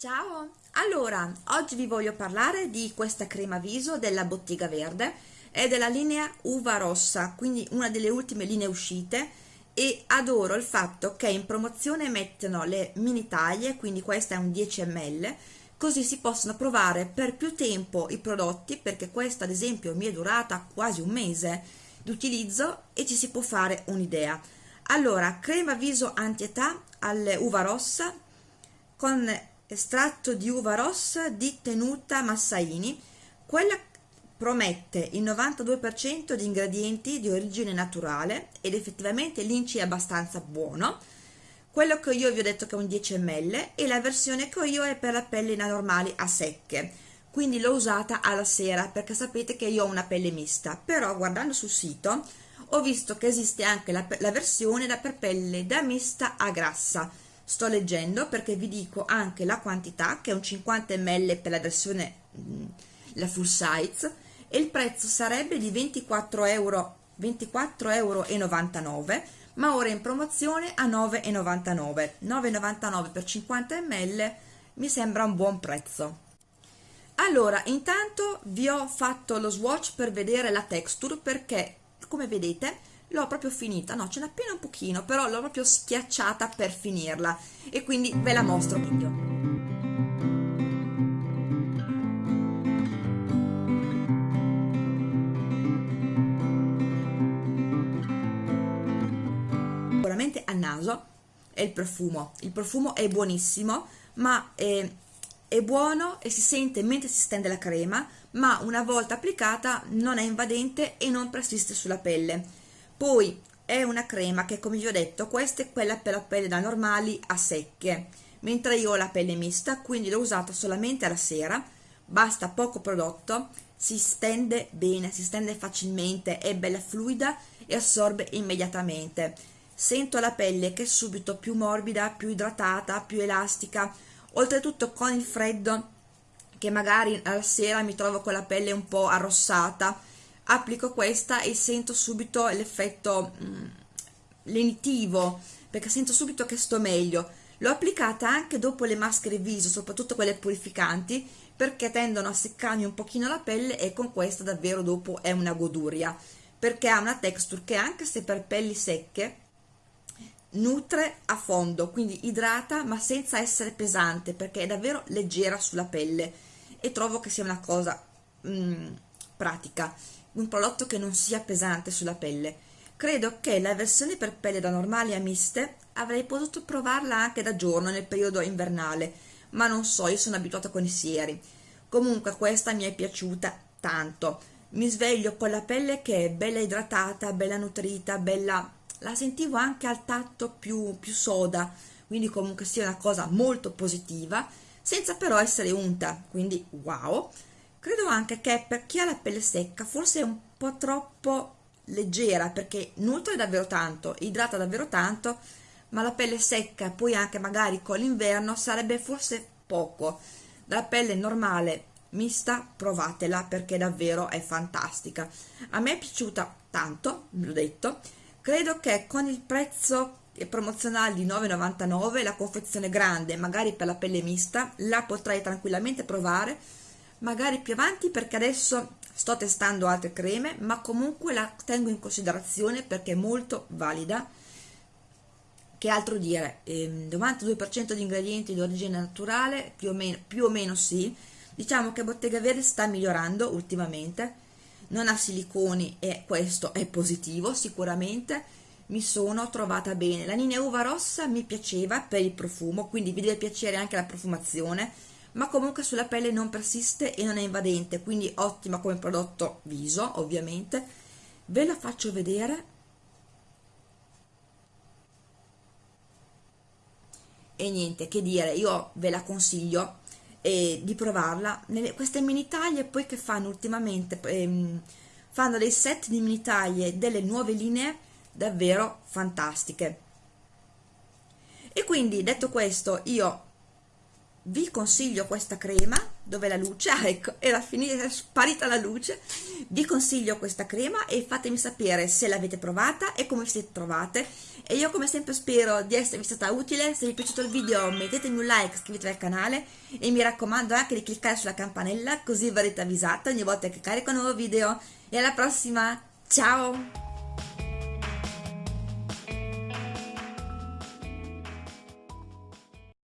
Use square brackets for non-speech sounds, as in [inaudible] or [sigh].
Ciao! Allora, oggi vi voglio parlare di questa crema viso della Bottega Verde, è della linea Uva Rossa, quindi una delle ultime linee uscite e adoro il fatto che in promozione mettono le mini taglie, quindi questa è un 10 ml, così si possono provare per più tempo i prodotti, perché questa ad esempio mi è durata quasi un mese di utilizzo e ci si può fare un'idea. Allora, crema viso anti-età alle uva rossa con estratto di uva rossa di tenuta Massaini, quella promette il 92% di ingredienti di origine naturale ed effettivamente l'inci è abbastanza buono. Quello che io vi ho detto che è un 10 ml e la versione che ho io è per la pelle normali a secche, quindi l'ho usata alla sera perché sapete che io ho una pelle mista, però guardando sul sito ho visto che esiste anche la, la versione da per pelle da mista a grassa, sto leggendo perché vi dico anche la quantità che è un 50 ml per la versione mm, la full size e il prezzo sarebbe di 24 euro 24,99 euro ma ora in promozione a 9,99 9,99 per 50 ml mi sembra un buon prezzo. Allora intanto vi ho fatto lo swatch per vedere la texture perché come vedete l'ho proprio finita, no ce n'è appena un pochino, però l'ho proprio schiacciata per finirla. E quindi ve la mostro meglio. Sicuramente al naso è il profumo, il profumo è buonissimo, ma è, è buono e si sente mentre si stende la crema, ma una volta applicata non è invadente e non persiste sulla pelle poi è una crema che come vi ho detto questa è quella per la pelle da normali a secche mentre io ho la pelle mista quindi l'ho usata solamente alla sera basta poco prodotto si stende bene si stende facilmente è bella fluida e assorbe immediatamente. Sento la pelle che è subito più morbida più idratata più elastica. Oltretutto con il freddo che magari alla sera mi trovo con la pelle un po' arrossata applico questa e sento subito l'effetto mm, lenitivo perché sento subito che sto meglio. L'ho applicata anche dopo le maschere viso soprattutto quelle purificanti perché tendono a seccarmi un pochino la pelle e con questa davvero dopo è una goduria. Perché ha una texture che anche se per pelli secche nutre a fondo quindi idrata ma senza essere pesante perché è davvero leggera sulla pelle. E trovo che sia una cosa mm, pratica un prodotto che non sia pesante sulla pelle. Credo che la versione per pelle da normali a miste avrei potuto provarla anche da giorno nel periodo invernale, ma non so, io sono abituata con i sieri. Comunque questa mi è piaciuta tanto. Mi sveglio con la pelle che è bella idratata, bella nutrita, bella... la sentivo anche al tatto più, più soda, quindi comunque sia una cosa molto positiva, senza però essere unta, quindi wow credo anche che per chi ha la pelle secca forse è un po' troppo leggera perché nutre davvero tanto, idrata davvero tanto ma la pelle secca poi anche magari con l'inverno sarebbe forse poco. La pelle normale mista provatela perché davvero è fantastica. A me è piaciuta tanto l'ho detto. Credo che con il prezzo promozionale di 9,99 la confezione grande magari per la pelle mista la potrei tranquillamente provare magari più avanti perché adesso sto testando altre creme ma comunque la tengo in considerazione perché è molto valida. Che altro dire? Ehm, 92% di ingredienti di origine naturale più o, meno, più o meno sì. Diciamo che Bottega Verde sta migliorando ultimamente. Non ha siliconi e questo è positivo sicuramente. Mi sono trovata bene. La linea uva rossa mi piaceva per il profumo quindi vi deve piacere anche la profumazione ma comunque sulla pelle non persiste e non è invadente quindi ottima come prodotto viso ovviamente. Ve la faccio vedere. E niente che dire io ve la consiglio eh, di provarla. Nelle, queste mini taglie poi che fanno ultimamente ehm, fanno dei set di mini taglie delle nuove linee davvero fantastiche. E quindi detto questo io vi consiglio questa crema dove la luce, [laughs] ah ecco, era finita, è sparita la luce. Vi consiglio questa crema e fatemi sapere se l'avete provata e come vi siete trovate. E io come sempre spero di esservi stata utile. Se vi è piaciuto il video mettetemi un like iscrivetevi al canale. E mi raccomando anche di cliccare sulla campanella così verrete avvisati ogni volta che carico un nuovo video. E alla prossima! Ciao